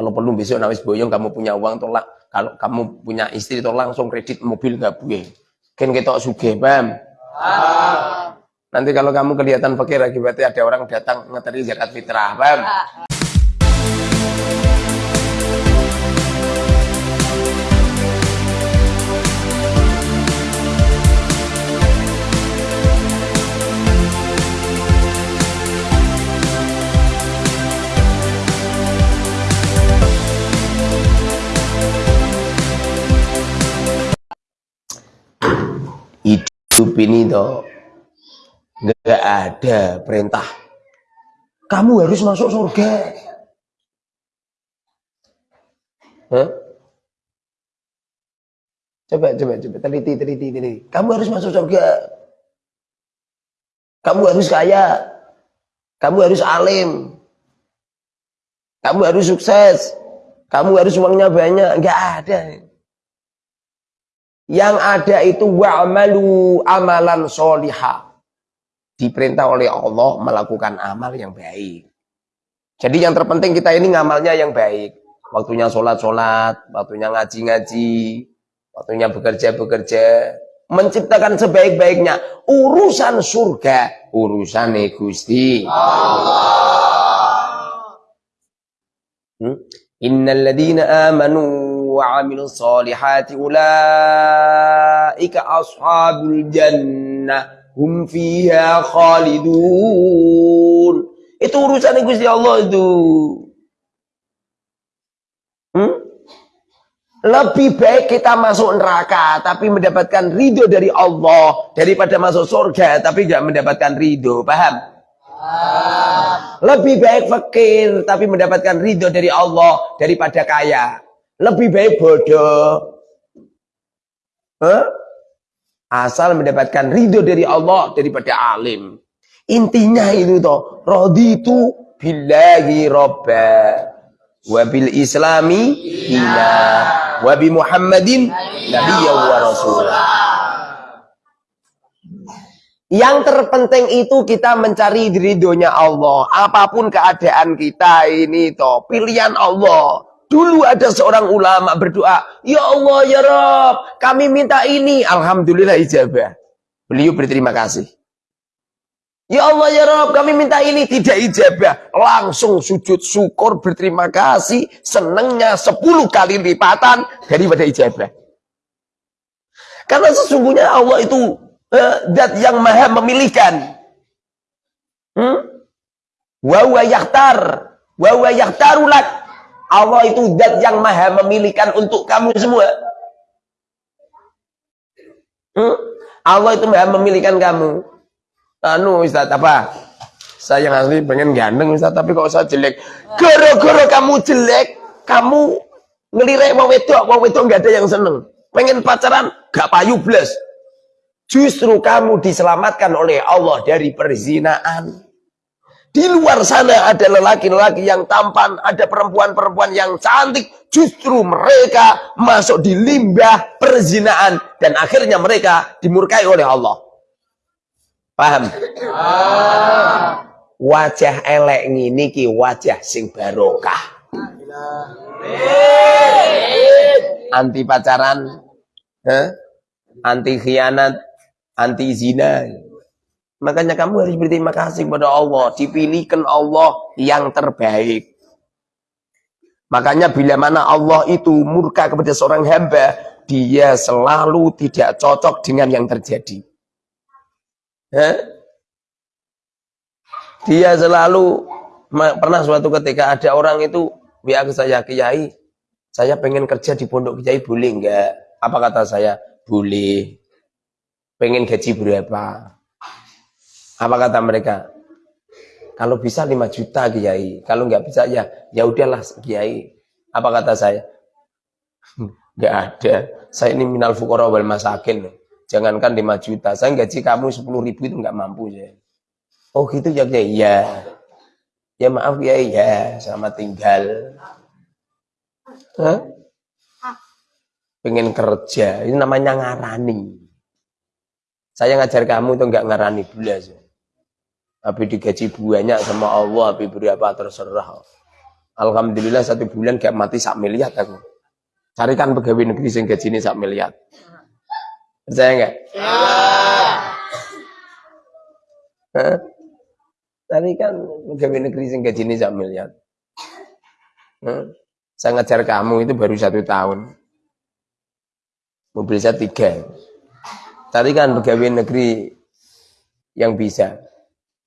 Kalau perlu besok nawis boyong kamu punya uang tolak. Kalau kamu punya istri tolak langsung kredit mobil gak buye. Kan kita suge, paham? Nanti kalau kamu kelihatan fakir akibatnya ada orang datang ngeteri zakat fitrah, paham? hidup ini toh. Nggak ada perintah. Kamu harus masuk surga. Hah? coba coba coba. Teliti teliti teliti. Kamu harus masuk surga. Kamu harus kaya. Kamu harus alim. Kamu harus sukses. Kamu harus uangnya banyak. Nggak ada yang ada itu wa'malu amalan solihah. Diperintah oleh Allah melakukan amal yang baik. Jadi yang terpenting kita ini ngamalnya yang baik. Waktunya sholat-sholat, waktunya ngaji-ngaji, waktunya bekerja-bekerja. Menciptakan sebaik-baiknya. Urusan surga, urusan Gusti Allah. Hmm? Innalladzina amanu وعملوا الصالحات أولئك أصحاب الجنة hum fiha khalidun itu urusan Gusti Allah itu hmm? lebih baik kita masuk neraka tapi mendapatkan ridho dari Allah daripada masuk surga tapi tidak mendapatkan ridho paham lebih baik fakir tapi mendapatkan ridho dari Allah daripada kaya lebih baik bodoh. Huh? Asal mendapatkan ridho dari Allah daripada alim. Intinya itu toh, raditu billahi robba wa bil islami ila wa bi muhammadin nabiyya wa rasulah. Yang terpenting itu kita mencari ridhonya Allah. Apa pun keadaan kita ini toh, pilihan Allah. Dulu ada seorang ulama berdoa, Ya Allah, Ya Rob, kami minta ini. Alhamdulillah ijabah. Beliau berterima kasih. Ya Allah, Ya Rob, kami minta ini. Tidak ijabah. Langsung sujud syukur, berterima kasih. Senangnya 10 kali lipatan daripada ijabah. Karena sesungguhnya Allah itu uh, yang maha memilihkan. Hmm? Wa wa yakhtar. Wa wa yakhtarulak. Allah itu zat yang maha memilihkan untuk kamu semua. Hmm? Allah itu maha memilihkan kamu. Anu Ustaz apa? Saya yang asli pengen ganteng Ustaz, tapi kok saya jelek. Gara-gara kamu jelek, kamu ngelirik mau wedok, mau wedok nggak ada yang seneng. Pengen pacaran, gak payu blas. Justru kamu diselamatkan oleh Allah dari perzinaan. Di luar sana ada lelaki-lelaki yang tampan, ada perempuan-perempuan yang cantik. Justru mereka masuk di limbah perzinaan. Dan akhirnya mereka dimurkai oleh Allah. Paham? Ah. Wajah elek ini ki wajah sing barokah. Anti pacaran, anti khianat, anti zina. Makanya kamu harus berterima kasih kepada Allah. Dipilihkan Allah yang terbaik. Makanya bila mana Allah itu murka kepada seorang hamba, dia selalu tidak cocok dengan yang terjadi. Hah? Dia selalu pernah suatu ketika ada orang itu ke saya, Kiai, saya pengen kerja di pondok Kiai boleh enggak? Apa kata saya? Boleh. Pengen gaji berapa? Apa kata mereka? Kalau bisa 5 juta Kiai, kalau nggak bisa ya ya udahlah Kiai. Apa kata saya? Nggak ada. Saya ini minal fukara wal masakin. Jangankan 5 juta, saya gaji kamu 10 ribu itu nggak mampu ya. Oh gitu ya Kiai? Ya. Ya maaf Kiai ya, selamat tinggal. Hah? Pengen kerja, ini namanya ngarani. Saya ngajar kamu itu nggak ngarani belas. Ya. Tapi digaji banyak sama Allah, tapi berapa terserah. Alhamdulillah satu bulan gak mati sak miliar aku. Carikan pegawai negeri sing gajine sak miliar. Percaya enggak? Ya. Hah? Carikan pegawai negeri sing gajine sak miliar. Saya ngajar kamu itu baru satu tahun. Mobil saya tiga. Carikan pegawai negeri yang bisa.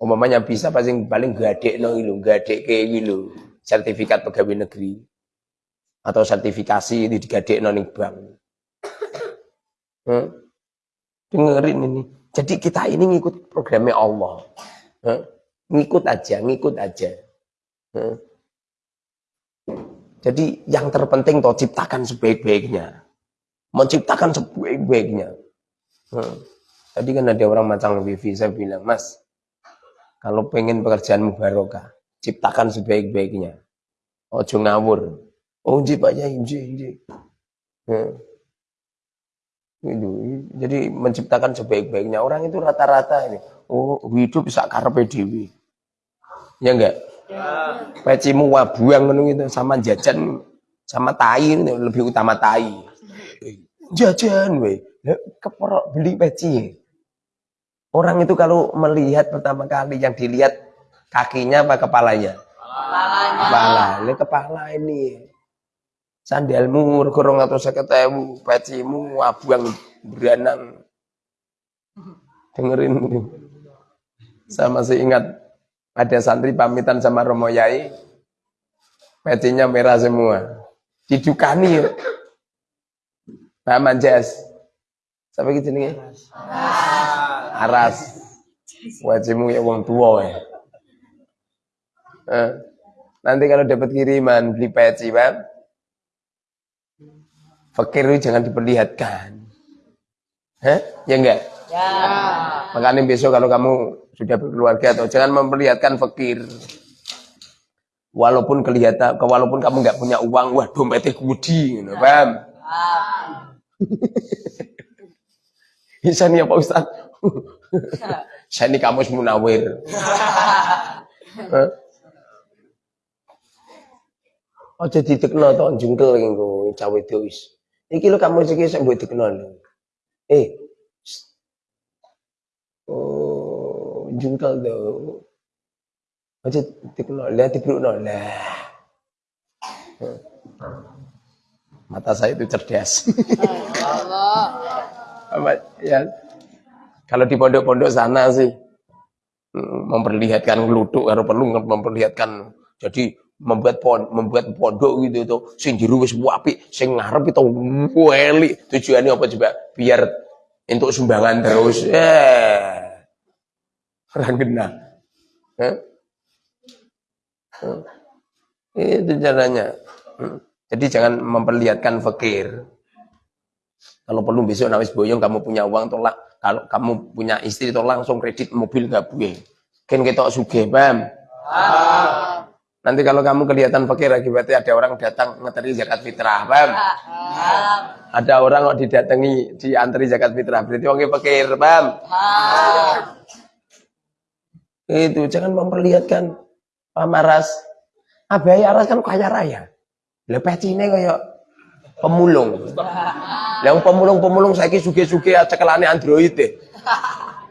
Umpamanya bisa paling paling gade no ilu, gade ke ilu. Sertifikat pegawai negeri atau sertifikasi itu digade no bank. Hmm? Dengerin ini. Jadi kita ini ngikut programnya Allah. Hmm? Ngikut aja, ngikut aja. Hmm? Jadi yang terpenting toh ciptakan sebaik-baiknya. Menciptakan sebaik-baiknya. Hmm. Tadi kan ada orang macam wifi, saya bilang, Mas, kalau pengen pekerjaanmu barokah, ciptakan sebaik-baiknya. Ojo ngawur. Oh, inji Pak Yai. Hmm. Itu. Jadi menciptakan sebaik-baiknya. Orang itu rata-rata ini. Oh, hidup bisa karpe dewi. Ya enggak? Ya. Pecimu wabuang gitu sama jajan sama tai lebih utama tai. Jajan we. Keperok beli peci. Orang itu kalau melihat pertama kali yang dilihat kakinya apa kepalanya? Kepalanya. Kepala. Ini kepala ini. Sandalmu kurang atau seketemu, pecimu wabuang beranang. Dengerin. Saya masih ingat ada santri pamitan sama Romo Yai, pecinya merah semua. Didukani. Pak Manjas. Sampai gitu nih. Aras. Wajibmu ya uang tua ya. Eh. Nanti kalau dapat kiriman beli peci, Pak. Fakir itu jangan diperlihatkan. Hah? Ya enggak? Ya. Makanya besok kalau kamu sudah berkeluarga atau jangan memperlihatkan fakir. Walaupun kelihatan, walaupun kamu nggak punya uang, wah dompetnya gudi, gitu, paham? Bisa nih ya Pak Ustaz. Saya ini kamu munawir. Oh jadi tekno to jungkel nggo cawe itu Iki lo kamu sih saya buat tekno Eh. Oh jungkal tu. Macam tikno lah tibrukno lah. Mata saya itu cerdas. Allah. ya. Kalau di pondok-pondok sana sih hmm, memperlihatkan geluduk harus perlu memperlihatkan jadi membuat pon membuat pondok gitu itu sing jero wis apik sing ngarep itu weli tujuannya apa coba biar untuk sumbangan terus eh orang genah. Eh? Itu caranya. Hmm. Jadi jangan memperlihatkan fakir. Kalau perlu besok nawis boyong kamu punya uang tolak. Kalau kamu punya istri tolak langsung kredit mobil gak buye. Kan kita suge, paham? Ah. Nanti kalau kamu kelihatan fakir akibatnya ada orang datang ngeteri zakat fitrah, paham? Ah. Ada orang kok didatangi diantri zakat fitrah, berarti orangnya fakir, paham? Ah. Itu jangan memperlihatkan pamaras. Abai aras kan kaya raya. Lepas cine kayak pemulung. Yang pemulung-pemulung saya suge-suge cekelane Android deh.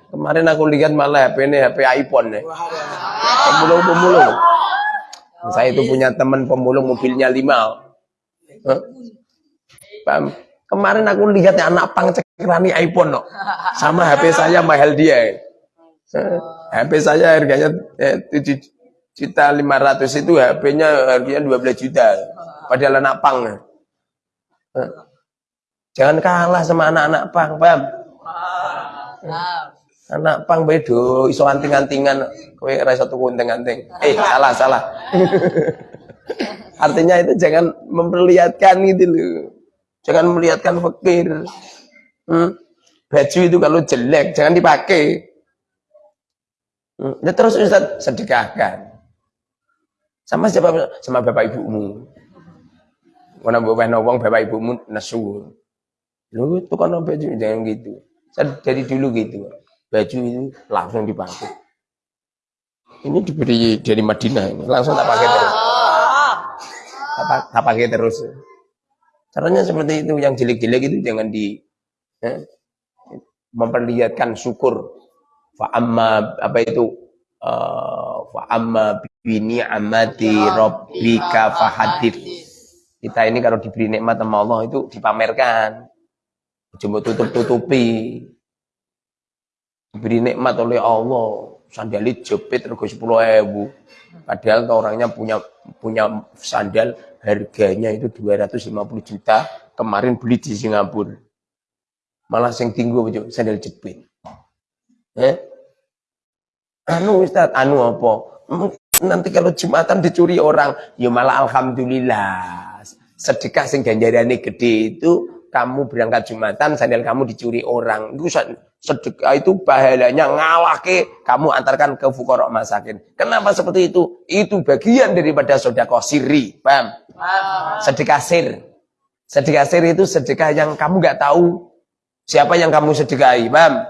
Kemarin aku lihat malah HP ini HP iPhone nih. Pemulung-pemulung. Saya itu punya teman pemulung mobilnya lima. Kemarin aku lihat anak pang cekelani iPhone no. Sama HP saya mahal dia. HP saya harganya eh, 7 juta 500 itu HP-nya harganya 12 juta. Padahal anak pang. Eh. Jangan kalah sama anak-anak pang, paham? Anak pang bedo, iso anting-antingan, kowe ora iso tuku anting-anting. Eh, salah, salah. Artinya itu jangan memperlihatkan gitu loh. Jangan melihatkan fakir. Hmm? Baju itu kalau jelek jangan dipakai. Ya terus Ustaz sedekahkan. Sama siapa? Sama bapak ibumu. Mana bapak wong bapak ibumu nesu. Lu itu kan baju jangan gitu. Saya dari dulu gitu. Baju itu langsung dipakai. Ini diberi dari Madinah ini, langsung tak pakai terus. tak, tak pakai terus. Caranya seperti itu, yang jelek-jelek itu jangan di eh, memperlihatkan syukur. Fa amma apa itu? Uh, fa amma bi ni'mati rabbika fahadith. Kita ini kalau diberi nikmat sama Allah itu dipamerkan. Cuma tutup-tutupi. Diberi nikmat oleh Allah, sandali jepit rego 10 ewu. Padahal orangnya punya punya sandal harganya itu 250 juta. Kemarin beli di Singapura. Malah yang tinggi sandal jepit. Eh? Anu Ustaz, anu apa? Nanti kalau Jumatan dicuri orang, ya malah alhamdulillah sedekah sing ganjarane gede itu kamu berangkat Jumatan sandal kamu dicuri orang. Itu sedekah itu pahalanya ngalahke kamu antarkan ke fukorok masakin kenapa seperti itu? Itu bagian daripada sedekah siri paham? Sedekah sir. Sedekah sir itu sedekah yang kamu nggak tahu siapa yang kamu sedekahi paham?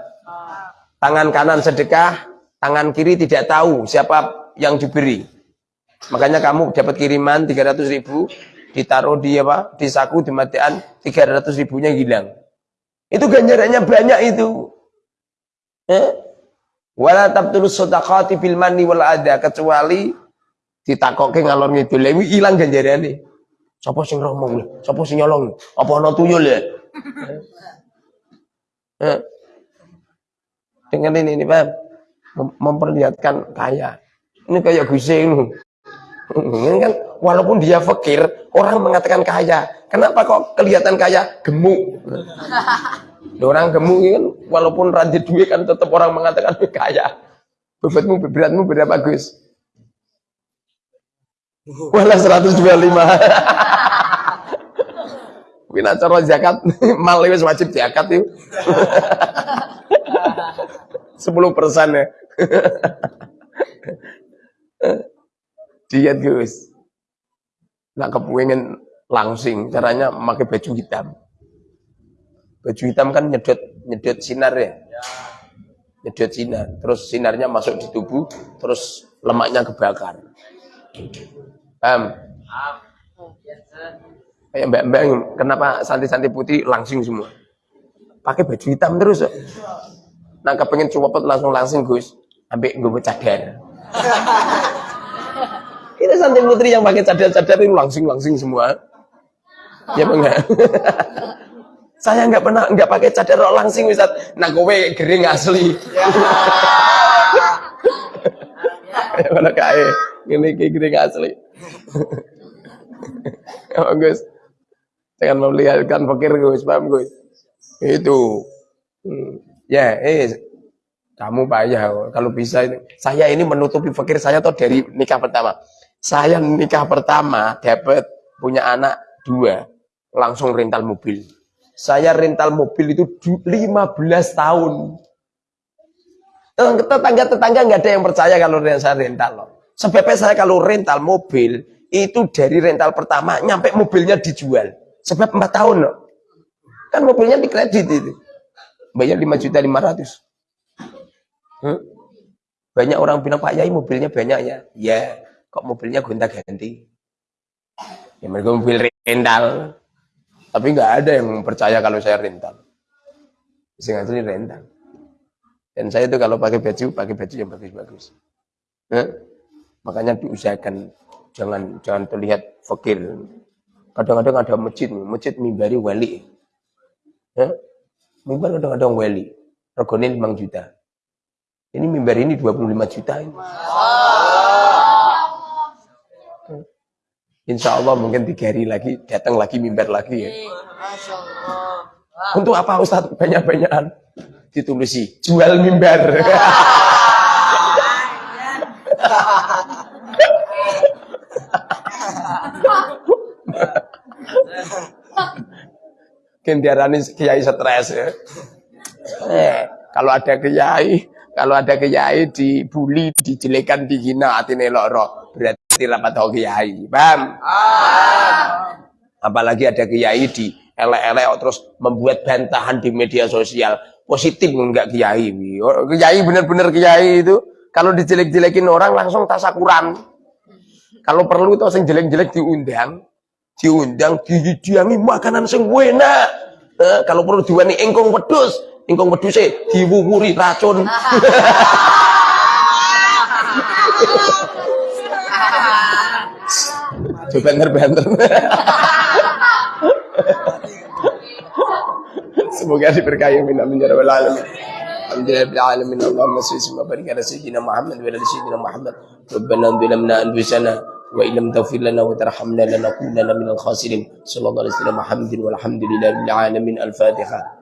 Tangan kanan sedekah tangan kiri tidak tahu siapa yang diberi. Makanya kamu dapat kiriman 300 ribu ditaruh di apa? Di saku di matian 300 ribunya hilang. Itu ganjarannya banyak itu. Eh? wala tabtul sodakati bil mani wal ada kecuali ditakoke ngalor ngidul. Lewi hilang ganjarannya sapa sing ngomong sapa sing nyolong? Apa ana tuyul ya? Eh? dengan ini ini paham memperlihatkan kaya. Ini kayak Gus ini kan walaupun dia fakir, orang mengatakan kaya. Kenapa kok kelihatan kaya? Gemuk. orang gemuk kan walaupun rantai duit kan tetap orang mengatakan kaya. Bobotmu beratmu berapa Gus? Wala 125. Wina cara zakat mal wis wajib zakat itu. 10 persen ya. Diet Gus. Nah kepengen langsing, caranya pakai baju hitam. Baju hitam kan nyedot nyedot sinar ya. Nyedot sinar, terus sinarnya masuk di tubuh, terus lemaknya kebakar. Paham? Kayak mbak-mbak, kenapa santi-santi putih langsing semua? Pakai baju hitam terus. Nah kepengen copot langsung langsing Gus, ambil gue cadar. Ini santri putri yang pakai cadar-cadar itu langsing-langsing semua. Ya enggak? Saya nggak pernah nggak pakai cadar langsing Ustaz. Nah kowe gering asli. Ya mana kae. Ini kayak gering asli. Ya Gus. Jangan memeliharkan fakir Gus, paham Gus? Itu. Hmm. Ya, eh kamu payah kalau bisa ini. Saya ini menutupi fakir saya tuh dari nikah pertama. Saya nikah pertama dapat punya anak dua, langsung rental mobil. Saya rental mobil itu 15 tahun. Tetangga-tetangga nggak ada yang percaya kalau saya rental loh. Sebabnya saya kalau rental mobil itu dari rental pertama nyampe mobilnya dijual. Sebab empat tahun loh. Kan mobilnya dikredit itu. Bayar 5 juta 500. Hmm? Banyak orang bilang Pak Yai mobilnya banyak ya. Ya, kok mobilnya gonta ganti ya mereka mobil rental. Tapi nggak ada yang percaya kalau saya rental. Sing asli rental. Dan saya itu kalau pakai baju pakai baju yang bagus-bagus. Eh? makanya diusahakan jangan jangan terlihat fakir. Kadang-kadang ada masjid masjid mimbari wali. Eh? mimbar kadang-kadang wali. Regone 5 juta. Ini mimbar ini 25 juta ini Insya Allah mungkin tiga hari lagi datang lagi mimbar lagi ya. Untuk apa Ustaz banyak-banyakan? Ditulisi jual mimbar. Kendiarani kiai stres ya. Eh, kalau ada kiai, kalau ada kiai dibully, dijelekan, dihina, hati loro, berarti rapat tahu kiai. Paham? Ah. Apalagi ada kiai di elek-elek terus membuat bantahan di media sosial. Positif enggak kiai. Kiai benar-benar kiai itu kalau dijelek-jelekin orang langsung tasakuran. Kalau perlu itu sing jelek-jelek diundang, diundang dihidangi makanan sing enak. Eh, kalau perlu diwani engkong wedhus, engkong wedhuse diwuwuri racun. Banter-banter. Semoga diberkahi min amin ya rabbal alamin. Alhamdulillah bil alamin. Allahumma salli wa barik ala sayyidina Muhammad wa ala sayyidina Muhammad. Rabbana dhalamna anfusana wa illam taghfir lana wa tarhamna lanakunanna minal khasirin. Sallallahu alaihi wasallam Muhammadin walhamdulillahi bil alamin. Al-Fatihah.